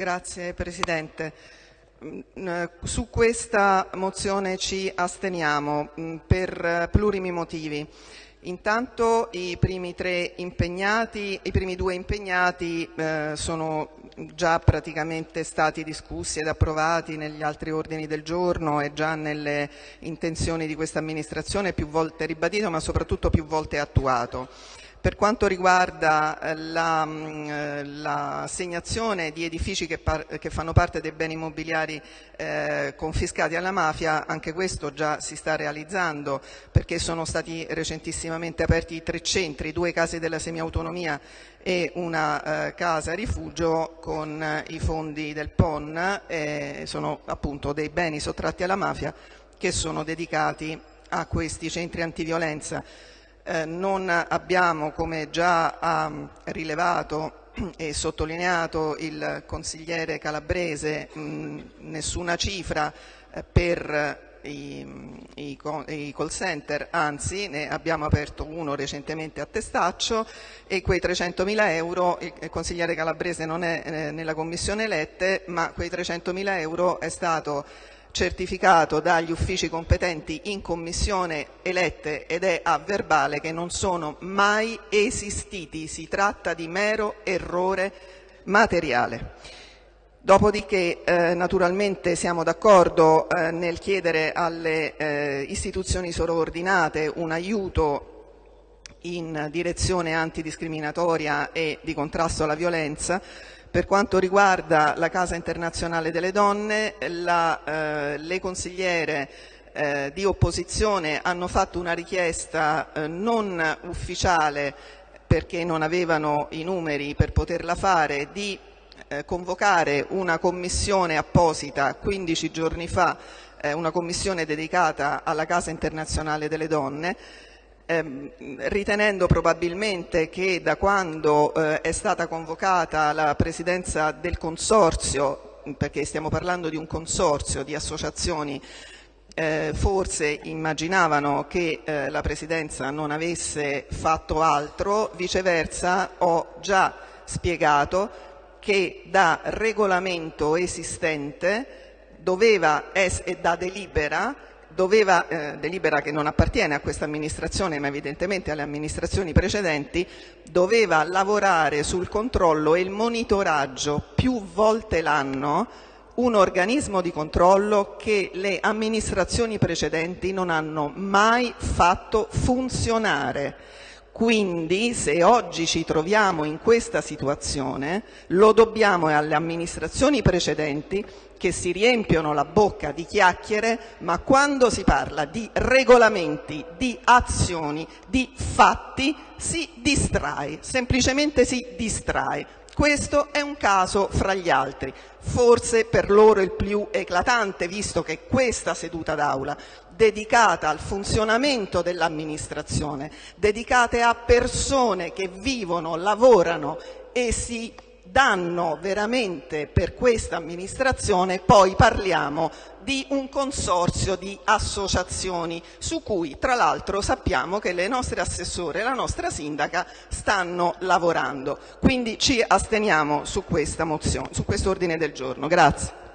Grazie Presidente. Mm, su questa mozione ci asteniamo mm, per plurimi motivi. Intanto i primi, i primi due impegnati eh, sono già praticamente stati discussi ed approvati negli altri ordini del giorno e già nelle intenzioni di questa amministrazione più volte ribadito ma soprattutto più volte attuato. Per quanto riguarda eh, l'assegnazione la, di edifici che, che, fanno parte dei beni immobiliari eh, confiscati alla mafia, anche questo già si sta realizzando perché sono stati recentissimamente aperti tre centri, due case della semiautonomia e una eh, casa rifugio con eh, i fondi del PON, eh, sono appunto dei beni sottratti alla mafia che sono dedicati a questi centri antiviolenza. Eh, non abbiamo, come già ha rilevato e sottolineato il consigliere Calabrese, mh, nessuna cifra eh, per i, i, call center, anzi ne abbiamo aperto uno recentemente a Testaccio e quei 300.000 euro, il consigliere Calabrese non è eh, nella commissione elette, ma quei 300.000 euro è stato certificato dagli uffici competenti in commissione elette ed è a verbale che non sono mai esistiti, si tratta di mero errore materiale. Dopodiché eh, naturalmente siamo d'accordo eh, nel chiedere alle eh, istituzioni sovraordinate un aiuto in direzione antidiscriminatoria e di contrasto alla violenza per quanto riguarda la Casa Internazionale delle Donne, la, eh, le consigliere eh, di opposizione hanno fatto una richiesta eh, non ufficiale perché non avevano i numeri per poterla fare, di eh, convocare una commissione apposita 15 giorni fa, eh, una commissione dedicata alla Casa Internazionale delle Donne, ritenendo probabilmente che da quando eh, è stata convocata la presidenza del consorzio, perché stiamo parlando di un consorzio di associazioni eh, forse immaginavano che eh, la Presidenza non avesse fatto altro, viceversa ho già spiegato che da regolamento esistente doveva e da delibera doveva, eh, delibera che non appartiene a questa amministrazione ma evidentemente alle amministrazioni precedenti, doveva lavorare sul controllo e il monitoraggio più volte l'anno un organismo di controllo che le amministrazioni precedenti non hanno mai fatto funzionare. Quindi se oggi ci troviamo in questa situazione lo dobbiamo alle amministrazioni precedenti che si riempiono la bocca di chiacchiere, ma quando si parla di regolamenti, di azioni, di fatti si distrae, semplicemente si distrae. Questo è un caso fra gli altri, forse per loro il più eclatante, visto che questa seduta d'aula dedicata al funzionamento dell'amministrazione, dedicate a persone che vivono, lavorano e si danno veramente per questa amministrazione, poi parliamo di un consorzio di associazioni su cui tra l'altro sappiamo che le nostre assessore e la nostra sindaca stanno lavorando. Quindi ci asteniamo su, questa mozione, su questo ordine del giorno. Grazie.